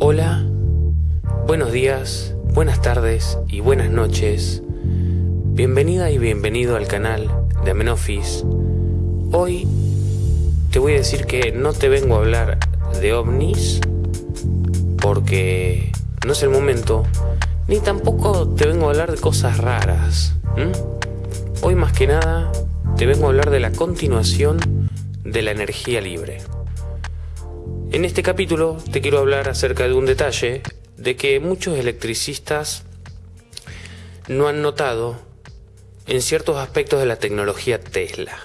Hola, buenos días, buenas tardes y buenas noches. Bienvenida y bienvenido al canal de Amenofis. Hoy te voy a decir que no te vengo a hablar de ovnis porque no es el momento, ni tampoco te vengo a hablar de cosas raras. Hoy más que nada te vengo a hablar de la continuación de la energía libre. En este capítulo te quiero hablar acerca de un detalle de que muchos electricistas no han notado en ciertos aspectos de la tecnología Tesla.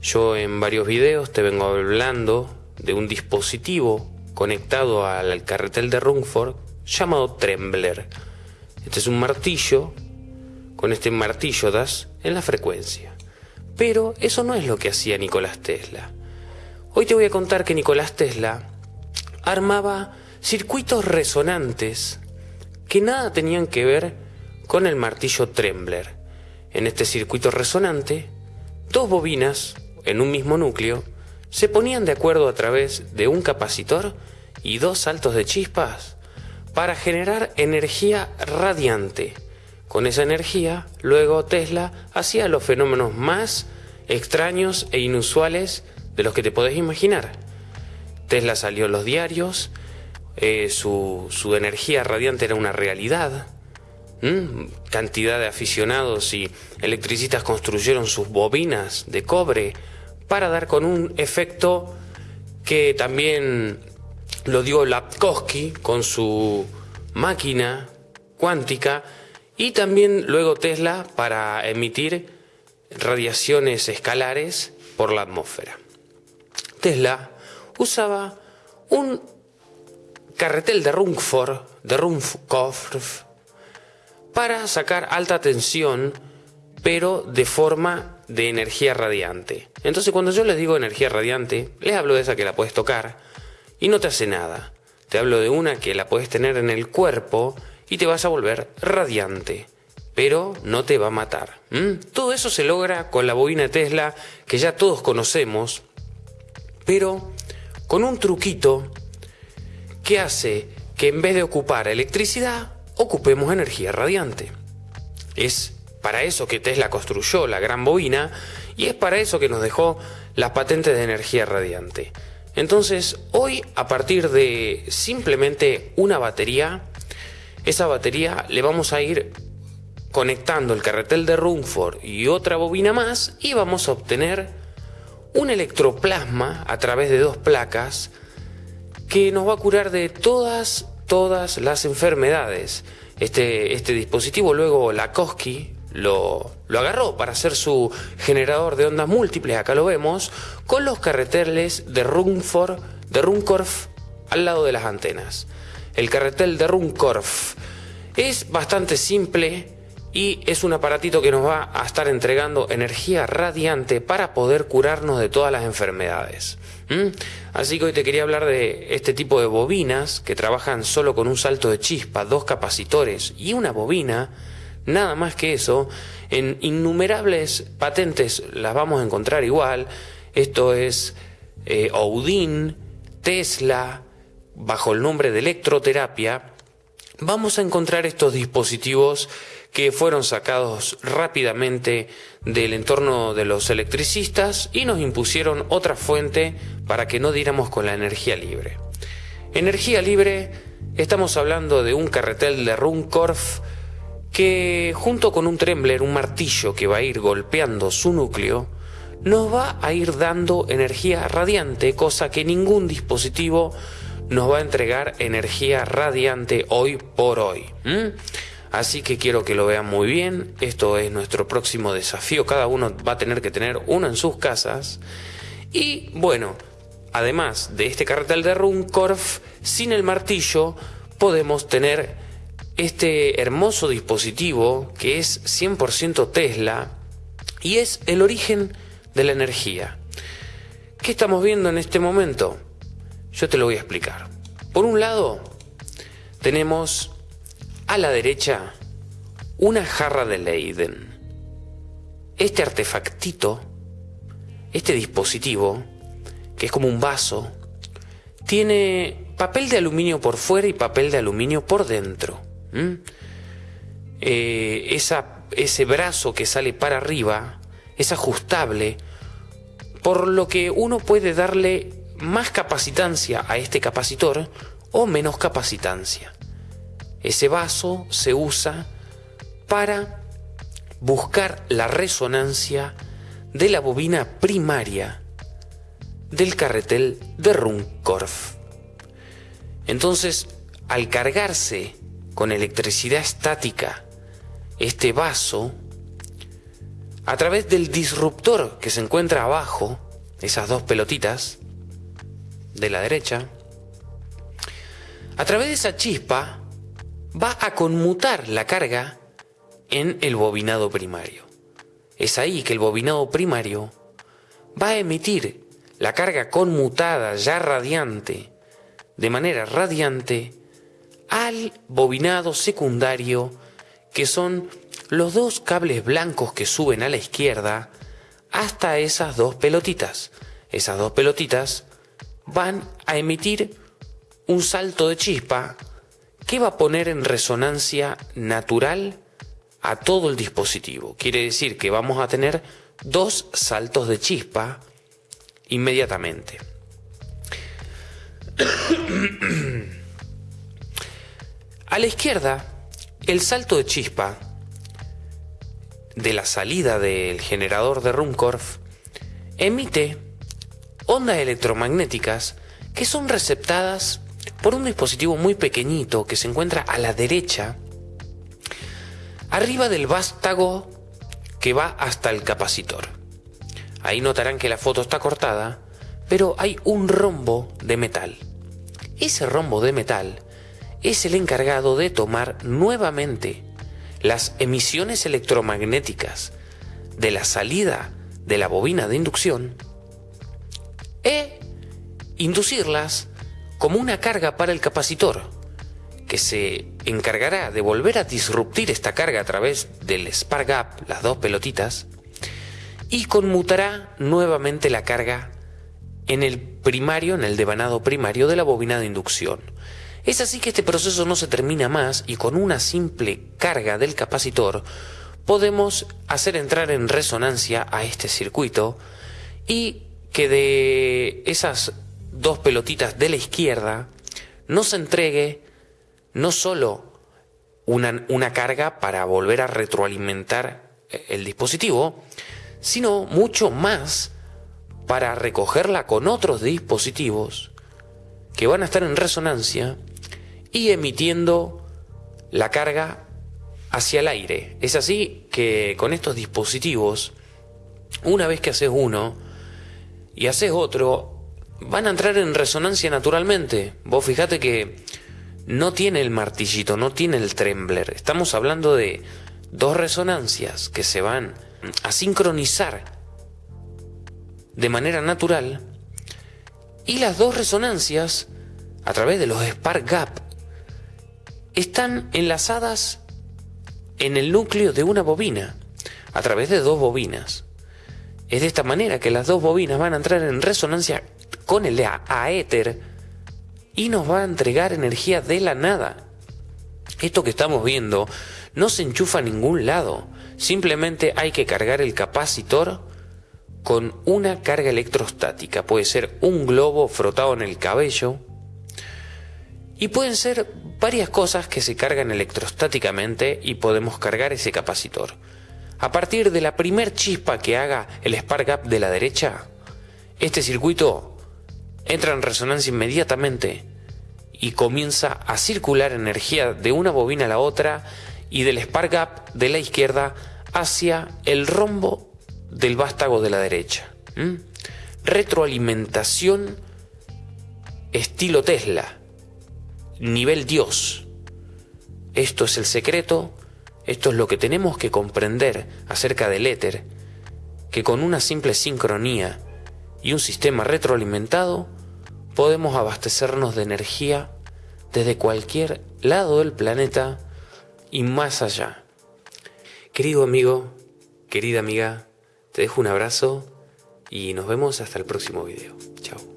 Yo en varios videos te vengo hablando de un dispositivo conectado al carretel de Rungford llamado Trembler. Este es un martillo, con este martillo das en la frecuencia. Pero eso no es lo que hacía Nicolás Tesla. Hoy te voy a contar que Nicolás Tesla armaba circuitos resonantes que nada tenían que ver con el martillo Trembler. En este circuito resonante, dos bobinas en un mismo núcleo se ponían de acuerdo a través de un capacitor y dos saltos de chispas para generar energía radiante. Con esa energía, luego Tesla hacía los fenómenos más extraños e inusuales de los que te podés imaginar. Tesla salió en los diarios, eh, su, energía radiante era una realidad. Cantidad de aficionados y electricistas construyeron sus bobinas de cobre para dar con un efecto que también lo dio Lapkowski con su máquina cuántica y también luego Tesla para emitir radiaciones escalares por la atmósfera. Tesla usaba un carretel de Rungford, de Ruhmkorff, para sacar alta tensión, pero de forma de energía radiante. Entonces cuando yo les digo energía radiante, les hablo de esa que la puedes tocar y no te hace nada. Te hablo de una que la puedes tener en el cuerpo y te vas a volver radiante, pero no te va a matar. Todo eso se logra con la bobina Tesla que ya todos conocemos, pero con un truquito que hace que en vez de ocupar electricidad, ocupemos energía radiante. Es para eso que Tesla construyó la gran bobina y es para eso que nos dejó las patentes de energía radiante. Entonces, hoy a partir de simplemente una batería, esa batería le vamos a ir conectando el carretel de Rumford y otra bobina más y vamos a obtener un electroplasma a través de dos placas que nos va a curar de todas, todas las enfermedades. Este, este dispositivo luego Lakowski lo, lo agarró para hacer su generador de ondas múltiples, acá lo vemos, con los carreteles de Rumford, de Runcorf al lado de las antenas. El carretel de Runcorf es bastante simple, y es un aparatito que nos va a estar entregando energía radiante para poder curarnos de todas las enfermedades. Así que hoy te quería hablar de este tipo de bobinas que trabajan solo con un salto de chispa, dos capacitores y una bobina, nada más que eso, en innumerables patentes las vamos a encontrar igual. Esto es eh, Tesla, bajo el nombre de electroterapia. Vamos a encontrar estos dispositivos que fueron sacados rápidamente del entorno de los electricistas y nos impusieron otra fuente para que no diéramos con la energía libre. Energía libre, estamos hablando de un carretel de Runcorf que junto con un trembler, un martillo que va a ir golpeando su núcleo, nos va a ir dando energía radiante, cosa que ningún dispositivo nos va a entregar energía radiante hoy por hoy. Así que quiero que lo vean muy bien. Esto es nuestro próximo desafío. Cada uno va a tener que tener uno en sus casas. Y bueno, además de este carretel de Runcorf, sin el martillo podemos tener este hermoso dispositivo que es 100% Tesla y es el origen de la energía. ¿Qué estamos viendo en este momento? Yo te lo voy a explicar. Por un lado, tenemos a la derecha, una jarra de Leiden. Este artefactito, este dispositivo, que es como un vaso, tiene papel de aluminio por fuera y papel de aluminio por dentro. Eh, esa, ese brazo que sale para arriba es ajustable, por lo que uno puede darle más capacitancia a este capacitor o menos capacitancia. Ese vaso se usa para buscar la resonancia de la bobina primaria del carretel de Runcorf. Entonces, al cargarse con electricidad estática este vaso, a través del disruptor que se encuentra abajo, esas dos pelotitas de la derecha, a través de esa chispa va a conmutar la carga en el bobinado primario. Es ahí que el bobinado primario va a emitir la carga conmutada ya radiante, de manera radiante, al bobinado secundario, que son los dos cables blancos que suben a la izquierda hasta esas dos pelotitas. Esas dos pelotitas van a emitir un salto de chispa que va a poner en resonancia natural a todo el dispositivo. Quiere decir que vamos a tener dos saltos de chispa inmediatamente. a la izquierda, el salto de chispa de la salida del generador de Runcorf emite ondas electromagnéticas que son receptadas por un dispositivo muy pequeñito que se encuentra a la derecha, arriba del vástago que va hasta el capacitor. Ahí notarán que la foto está cortada, pero hay un rombo de metal. Ese rombo de metal es el encargado de tomar nuevamente las emisiones electromagnéticas de la salida de la bobina de inducción e inducirlas como una carga para el capacitor, que se encargará de volver a disruptir esta carga a través del spark gap, las dos pelotitas, y conmutará nuevamente la carga en el primario, en el devanado primario de la bobina de inducción. Es así que este proceso no se termina más y con una simple carga del capacitor podemos hacer entrar en resonancia a este circuito y que de esas dos pelotitas de la izquierda nos entregue no solo una, una carga para volver a retroalimentar el dispositivo, sino mucho más para recogerla con otros dispositivos que van a estar en resonancia y emitiendo la carga hacia el aire. Es así que con estos dispositivos, una vez que haces uno y haces otro, van a entrar en resonancia naturalmente. Vos fijate que no tiene el martillito, no tiene el trembler. Estamos hablando de dos resonancias que se van a sincronizar de manera natural y las dos resonancias a través de los spark gap están enlazadas en el núcleo de una bobina, a través de dos bobinas. Es de esta manera que las dos bobinas van a entrar en resonancia con el aéter y nos va a entregar energía de la nada. Esto que estamos viendo no se enchufa a ningún lado, simplemente hay que cargar el capacitor con una carga electrostática. Puede ser un globo frotado en el cabello, y pueden ser varias cosas que se cargan electrostáticamente y podemos cargar ese capacitor. A partir de la primer chispa que haga el spark gap de la derecha, este circuito entra en resonancia inmediatamente y comienza a circular energía de una bobina a la otra y del spark gap de la izquierda hacia el rombo del vástago de la derecha. Retroalimentación estilo Tesla nivel Dios. Esto es el secreto, esto es lo que tenemos que comprender acerca del éter, que con una simple sincronía y un sistema retroalimentado podemos abastecernos de energía desde cualquier lado del planeta y más allá. Querido amigo, querida amiga, te dejo un abrazo y nos vemos hasta el próximo video. Chao.